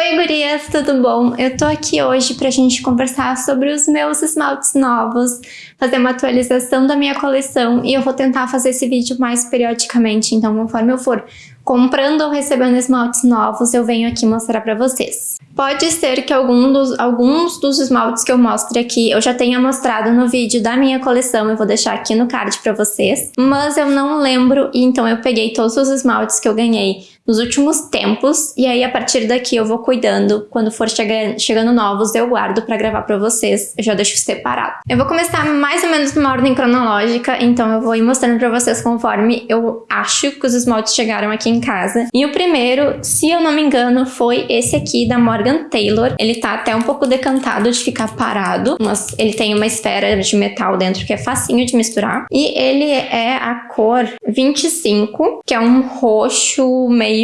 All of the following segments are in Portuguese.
Oi gurias, tudo bom? Eu tô aqui hoje pra gente conversar sobre os meus esmaltes novos, fazer uma atualização da minha coleção e eu vou tentar fazer esse vídeo mais periodicamente, então conforme eu for comprando ou recebendo esmaltes novos, eu venho aqui mostrar pra vocês. Pode ser que algum dos, alguns dos esmaltes que eu mostre aqui eu já tenha mostrado no vídeo da minha coleção, eu vou deixar aqui no card pra vocês, mas eu não lembro, então eu peguei todos os esmaltes que eu ganhei nos últimos tempos, e aí a partir daqui eu vou cuidando, quando for chega, chegando novos eu guardo pra gravar pra vocês, eu já deixo separado. Eu vou começar mais ou menos numa ordem cronológica, então eu vou ir mostrando pra vocês conforme eu acho que os esmaltes chegaram aqui em casa. E o primeiro, se eu não me engano, foi esse aqui da Morgan Taylor. Ele tá até um pouco decantado de ficar parado, mas ele tem uma esfera de metal dentro que é facinho de misturar. E ele é a cor 25, que é um roxo meio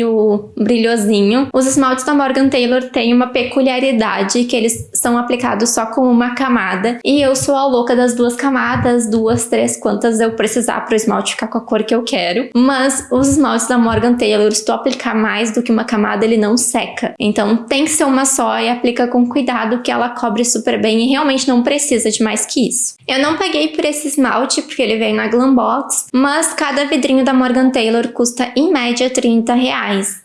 brilhosinho. Os esmaltes da Morgan Taylor têm uma peculiaridade que eles são aplicados só com uma camada. E eu sou a louca das duas camadas, duas, três, quantas eu precisar para o esmalte ficar com a cor que eu quero. Mas os esmaltes da Morgan Taylor, se tu aplicar mais do que uma camada, ele não seca. Então tem que ser uma só e aplica com cuidado que ela cobre super bem e realmente não precisa de mais que isso. Eu não paguei por esse esmalte porque ele veio na Glambox, mas cada vidrinho da Morgan Taylor custa em média 30 reais.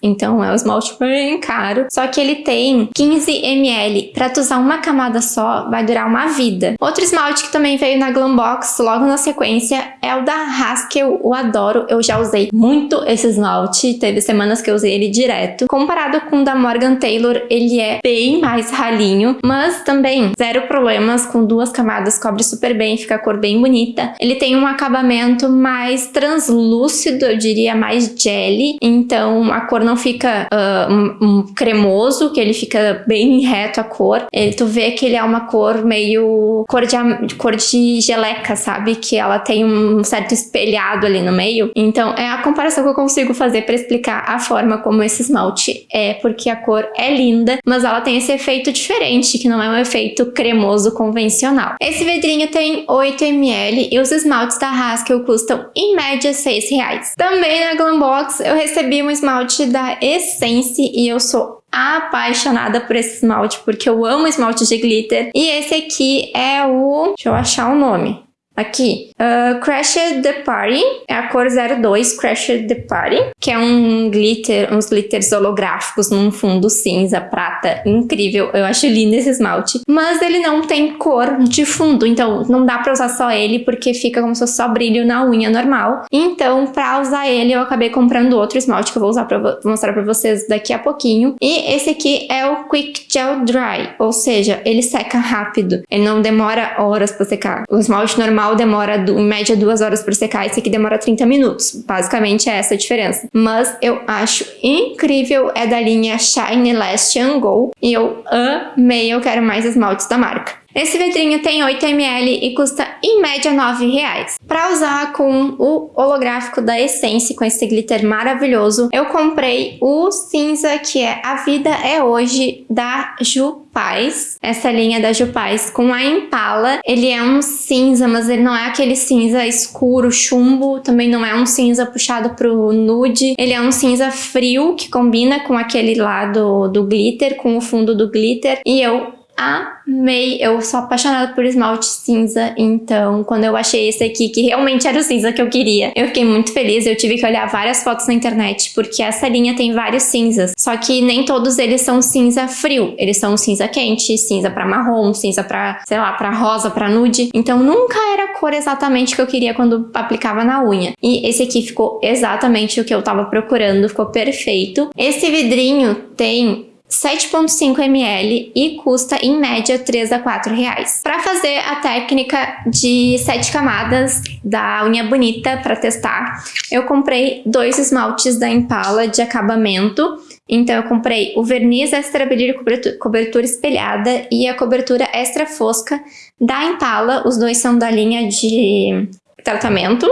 Então é um esmalte bem caro. Só que ele tem 15 ml. Pra tu usar uma camada só, vai durar uma vida. Outro esmalte que também veio na Glambox logo na sequência é o da Haskell. Eu adoro, eu já usei muito esse esmalte. Teve semanas que eu usei ele direto. Comparado com o da Morgan Taylor, ele é bem mais ralinho, mas também zero problemas, com duas camadas cobre super bem, fica a cor bem bonita. Ele tem um acabamento mais translúcido, eu diria mais jelly, então a cor não fica uh, um, um cremoso, que ele fica bem reto a cor. Ele, tu vê que ele é uma cor meio cor de, cor de geleca, sabe? Que ela tem um certo espelhado ali no meio. Então é a comparação que eu consigo fazer para explicar a forma como esse esmalte é, porque a cor é linda, mas ela tem esse efeito diferente, que não é um efeito cremoso convencional. Esse vidrinho tem 8 ml e os esmaltes da Haskell custam em média 6 reais. Também na Glambox eu recebi um esmalte da Essence e eu sou apaixonada por esse esmalte porque eu amo esmalte de glitter. E esse aqui é o... deixa eu achar o nome. Aqui, uh, Crashed the Party, é a cor 02, Crashed the Party, que é um glitter, uns glitters holográficos num fundo cinza, prata, incrível, eu acho lindo esse esmalte. Mas ele não tem cor de fundo, então não dá pra usar só ele, porque fica como se fosse só brilho na unha normal. Então, pra usar ele, eu acabei comprando outro esmalte, que eu vou usar pra mostrar pra vocês daqui a pouquinho. E esse aqui é o Quick Gel Dry, ou seja, ele seca rápido, ele não demora horas pra secar. O esmalte normal normal demora em média duas horas para secar, esse aqui demora 30 minutos. Basicamente é essa a diferença. Mas eu acho incrível, é da linha Shine Last and Go e eu amei, eu quero mais esmaltes da marca. Esse vidrinho tem 8ml e custa em média 9 reais. Para usar com o holográfico da Essence, com esse glitter maravilhoso, eu comprei o cinza que é A Vida é Hoje da Ju Paz, essa linha da Jupaz com a Impala. Ele é um cinza, mas ele não é aquele cinza escuro, chumbo, também não é um cinza puxado pro nude. Ele é um cinza frio que combina com aquele lado do glitter, com o fundo do glitter. E eu amei. Eu sou apaixonada por esmalte cinza, então quando eu achei esse aqui, que realmente era o cinza que eu queria, eu fiquei muito feliz. Eu tive que olhar várias fotos na internet, porque essa linha tem vários cinzas, só que nem todos eles são cinza frio. Eles são cinza quente, cinza pra marrom, cinza pra, sei lá, pra rosa, pra nude. Então nunca era a cor exatamente que eu queria quando aplicava na unha. E esse aqui ficou exatamente o que eu tava procurando, ficou perfeito. Esse vidrinho tem 7,5 ml e custa em média 3 a 4 reais. Para fazer a técnica de 7 camadas da unha bonita para testar, eu comprei dois esmaltes da Impala de acabamento. Então eu comprei o verniz extra brilho cobertura, cobertura espelhada e a cobertura extra fosca da Impala. Os dois são da linha de tratamento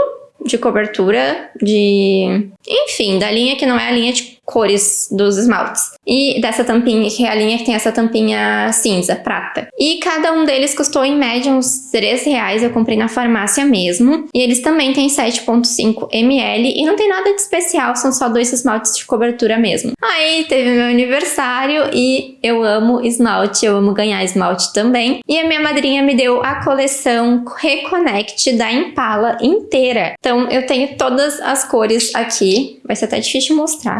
de cobertura, de... Enfim, da linha que não é a linha de cores dos esmaltes. E dessa tampinha, que é a linha que tem essa tampinha cinza, prata. E cada um deles custou em média uns 3 reais, eu comprei na farmácia mesmo. E eles também têm 7.5 ml e não tem nada de especial, são só dois esmaltes de cobertura mesmo. Aí teve meu aniversário e eu amo esmalte, eu amo ganhar esmalte também. E a minha madrinha me deu a coleção Reconnect da Impala inteira. Então eu tenho todas as cores aqui, vai ser até difícil mostrar.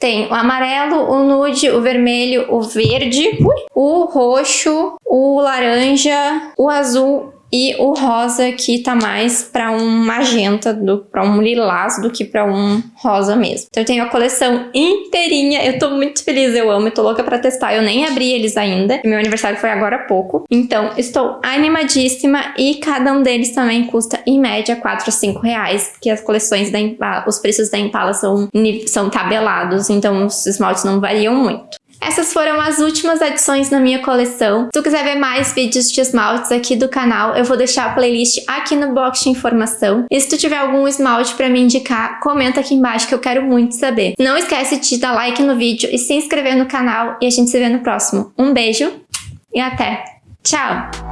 Tem o amarelo, o nude, o vermelho, o verde, o roxo, o laranja, o azul e o rosa que tá mais para um magenta, para um lilás do que para um rosa mesmo. Então eu tenho a coleção inteirinha, eu tô muito feliz, eu amo, eu tô louca para testar, eu nem abri eles ainda, meu aniversário foi agora há pouco. Então estou animadíssima e cada um deles também custa em média 4 ou 5 reais, porque as coleções da Impala, os preços da Impala são, são tabelados, então os esmaltes não variam muito. Essas foram as últimas adições na minha coleção. Se tu quiser ver mais vídeos de esmaltes aqui do canal, eu vou deixar a playlist aqui no box de informação. E se tu tiver algum esmalte para me indicar, comenta aqui embaixo que eu quero muito saber. Não esquece de dar like no vídeo e se inscrever no canal e a gente se vê no próximo. Um beijo e até! Tchau!